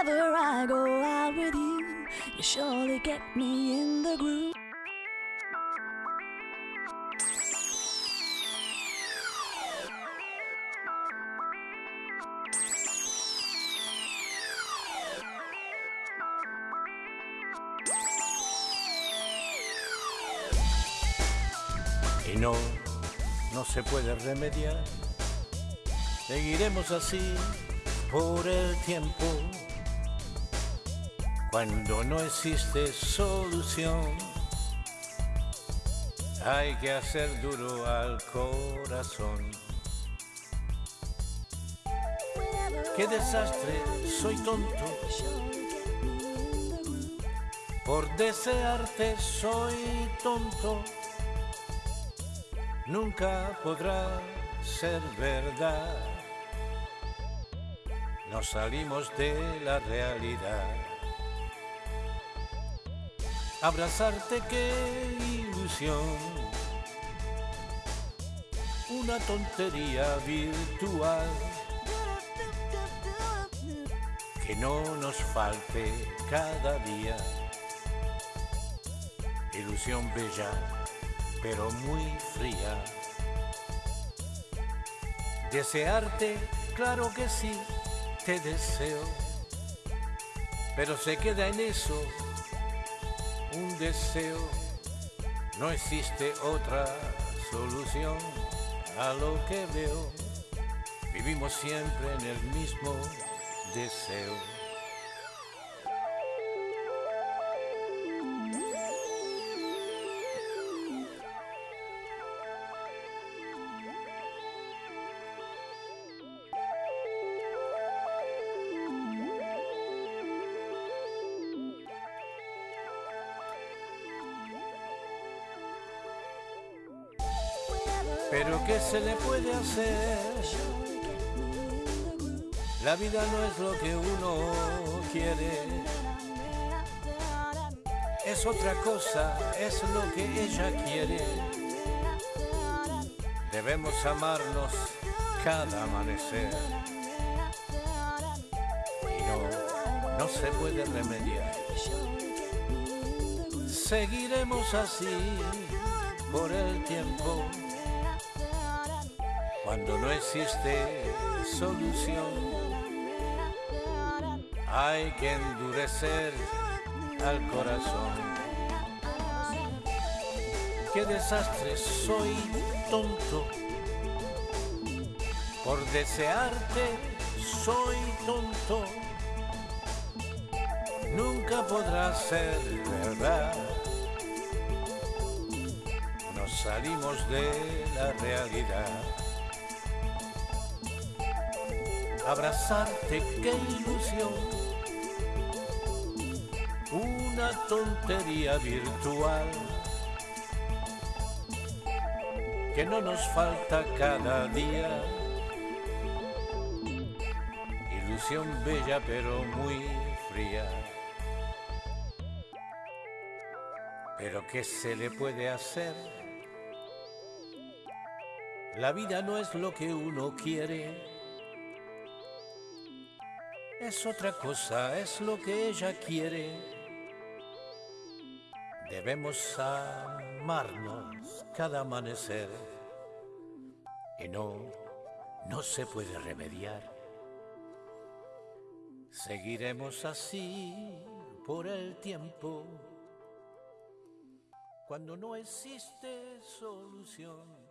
Whenever I go out with you, you surely get me in the groove. Y no, no se puede remediar. Seguiremos así por el tiempo. Cuando no existe solución, hay que hacer duro al corazón. Qué desastre, soy tonto. Por desearte soy tonto. Nunca podrá ser verdad. Nos salimos de la realidad. Abrazarte, qué ilusión. Una tontería virtual. Que no nos falte cada día. Ilusión bella, pero muy fría. Desearte, claro que sí, te deseo. Pero se queda en eso un deseo. No existe otra solución a lo que veo. Vivimos siempre en el mismo deseo. Pero ¿qué se le puede hacer? La vida no es lo que uno quiere. Es otra cosa, es lo que ella quiere. Debemos amarnos cada amanecer. Y no, no se puede remediar. Seguiremos así por el tiempo cuando no existe solución. Hay que endurecer al corazón. Qué desastre, soy tonto. Por desearte, soy tonto. Nunca podrá ser verdad. Nos salimos de la realidad. Abrazarte, qué ilusión. Una tontería virtual que no nos falta cada día. Ilusión bella pero muy fría. Pero ¿qué se le puede hacer? La vida no es lo que uno quiere es otra cosa, es lo que ella quiere. Debemos amarnos cada amanecer y no, no se puede remediar. Seguiremos así por el tiempo cuando no existe solución.